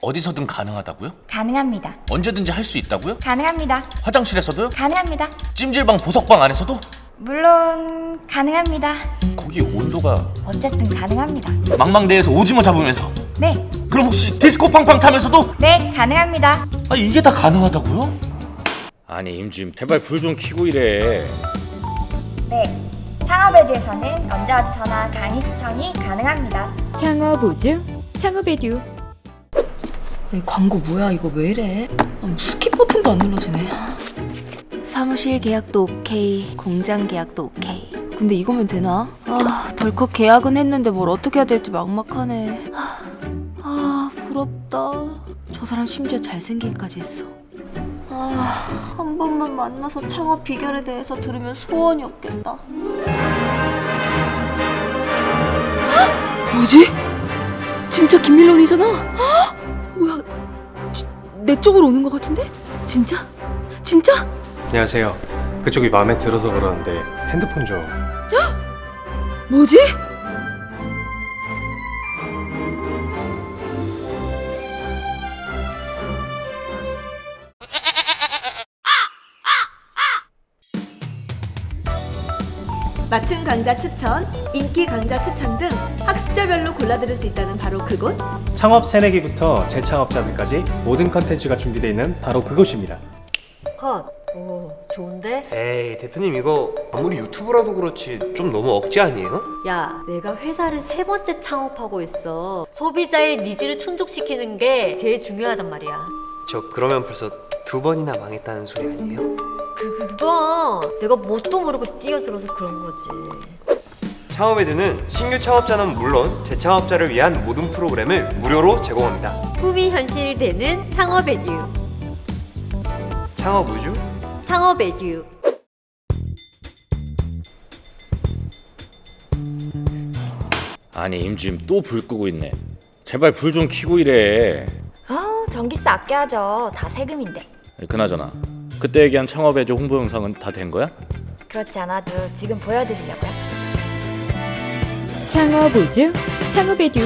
어디서든 가능하다고요? 가능합니다. 언제든지 할 수 있다고요? 가능합니다. 화장실에서도요? 가능합니다. 찜질방 보석방 안에서도? 물론 가능합니다. 거기 온도가 어쨌든 가능합니다. 망망대해서 오징어 잡으면서 네, 그럼 혹시 디스코 팡팡 타면서도? 네, 가능합니다. 아 이게 다 가능하다고요? 아니 임지임 제발 불 좀 켜고 이래 네, 창업에듀에서는 언제 어디서나 강의 시청이 가능합니다. 창업 우주 창업에듀 이 광고 뭐야 이거 왜 이래? 아, skip 버튼도 안 눌러지네. 사무실 계약도 오케이, 공장 계약도 오케이. 근데 이거면 되나? 아 덜컥 계약은 했는데 뭘 어떻게 해야 될지 막막하네. 아, 아 부럽다. 저 사람 심지어 잘생기기까지 했어. 아, 한 번만 만나서 창업 비결에 대해서 들으면 소원이 없겠다. 헉! 뭐지? 진짜 김밀런이잖아? 헉! 뭐야? 지- 내 쪽으로 오는 것 같은데? 진짜? 진짜? 안녕하세요. 그쪽이 마음에 들어서 그러는데 핸드폰 좀. 뭐지? 맞춤 강좌 추천, 인기 강좌 추천 등 학습자별로 골라 들을 수 있다는 바로 그곳 창업 새내기부터 재창업자들까지 모든 컨텐츠가 준비되어 있는 바로 그곳입니다. 컷. 오, 좋은데? 에이 대표님 이거 아무리 유튜브라도 그렇지 좀 너무 억지 아니에요? 야, 내가 회사를 세 번째 창업하고 있어. 소비자의 needs를 충족시키는 게 제일 중요하단 말이야. 저 그러면 벌써 두 번이나 망했다는 소리 아니에요? 그건 내가 뭣도 모르고 뛰어들어서 그런 거지. 창업에드는 신규 창업자는 물론 재창업자를 위한 모든 프로그램을 무료로 제공합니다 꿈이 현실이 되는 창업 에듀. 창업 우주? 창업 에듀. 아니 임지임 또 불 끄고 있네 제발 불 좀 켜고 이래 아우, 전기세 아껴야죠. 다 세금인데. 그나저나 그때 얘기한 창업에듀 홍보 영상은 다 된 거야? 그렇지 않아도 지금 보여드리려고요. 창업 우주 창업 에듀